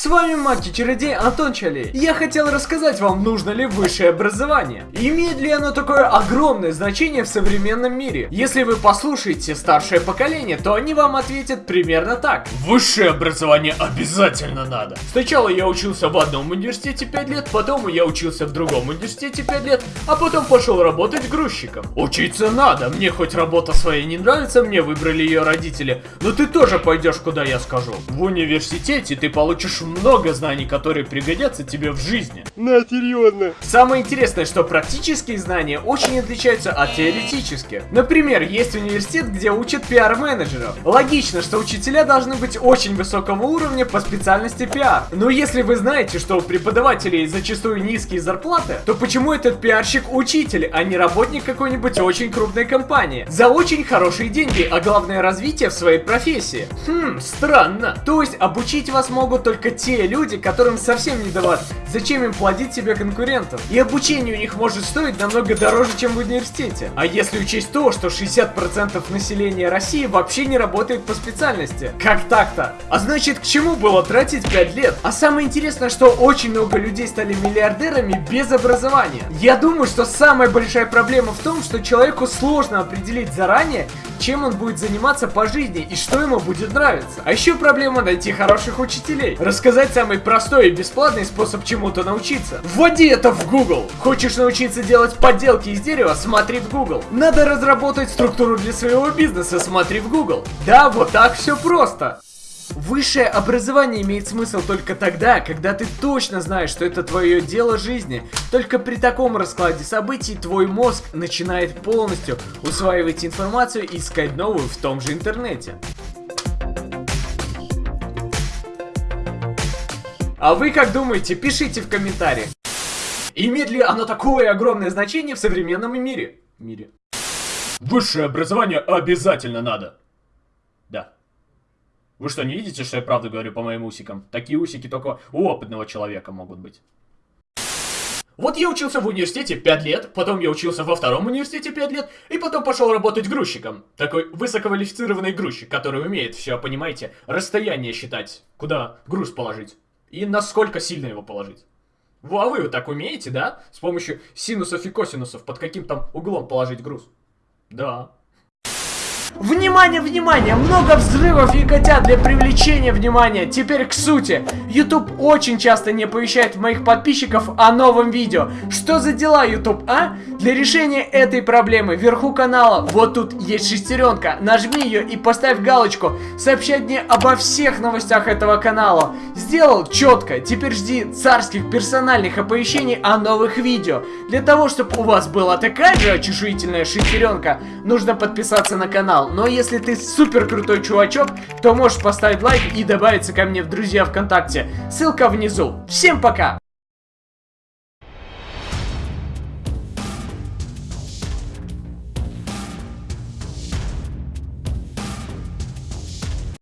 С вами маг-чародей Антон Чалей. Я хотел рассказать вам, нужно ли высшее образование. Имеет ли оно такое огромное значение в современном мире? Если вы послушаете старшее поколение, то они вам ответят примерно так. Высшее образование обязательно надо. Сначала я учился в одном университете 5 лет, потом я учился в другом университете 5 лет, а потом пошел работать грузчиком. Учиться надо, мне хоть работа своя не нравится, мне выбрали ее родители, но ты тоже пойдешь куда я скажу. В университете ты получишь много знаний, которые пригодятся тебе в жизни. На, серьезно. Самое интересное, что практические знания очень отличаются от теоретических. Например, есть университет, где учат пиар-менеджеров. Логично, что учителя должны быть очень высокого уровня по специальности пиар. Но если вы знаете, что у преподавателей зачастую низкие зарплаты, то почему этот пиарщик учитель, а не работник какой-нибудь очень крупной компании? За очень хорошие деньги, а главное развитие в своей профессии. Хм, странно. То есть обучить вас могут только те люди, которым совсем не давать. Зачем им плодить себе конкурентов? И обучение у них может стоить намного дороже, чем в университете. А если учесть то, что 60% населения России вообще не работает по специальности. Как так-то? А значит, к чему было тратить 5 лет? А самое интересное, что очень много людей стали миллиардерами без образования. Я думаю, что самая большая проблема в том, что человеку сложно определить заранее, чем он будет заниматься по жизни и что ему будет нравиться. А еще проблема найти хороших учителей. Рассказать самый простой и бесплатный способ чему-то научиться. Вводи это в Google. Хочешь научиться делать подделки из дерева? Смотри в Google. Надо разработать структуру для своего бизнеса? Смотри в Google. Да, вот так все просто. Высшее образование имеет смысл только тогда, когда ты точно знаешь, что это твое дело жизни. Только при таком раскладе событий твой мозг начинает полностью усваивать информацию и искать новую в том же интернете. А вы как думаете? Пишите в комментариях. Имеет ли оно такое огромное значение в современном мире? Мире. Высшее образование обязательно надо. Вы что, не видите, что я правду говорю по моим усикам? Такие усики только у опытного человека могут быть. Вот я учился в университете 5 лет, потом я учился во втором университете 5 лет, и потом пошел работать грузчиком. Такой высококвалифицированный грузчик, который умеет все, понимаете, расстояние считать, куда груз положить. И насколько сильно его положить. Во, а вы вот так умеете, да? С помощью синусов и косинусов под каким там углом положить груз? Да. Внимание, внимание! Много взрывов и котят для привлечения внимания. Теперь к сути. YouTube очень часто не оповещает моих подписчиков о новом видео. Что за дела, YouTube, а? Для решения этой проблемы вверху канала, вот тут есть шестеренка. Нажми ее и поставь галочку. Сообщать мне обо всех новостях этого канала. Сделал четко. Теперь жди царских персональных оповещений о новых видео. Для того, чтобы у вас была такая же очешуительная шестеренка, нужно подписаться на канал канал. Но если ты супер крутой чувачок, то можешь поставить лайк и добавиться ко мне в друзья ВКонтакте. Ссылка внизу. Всем пока!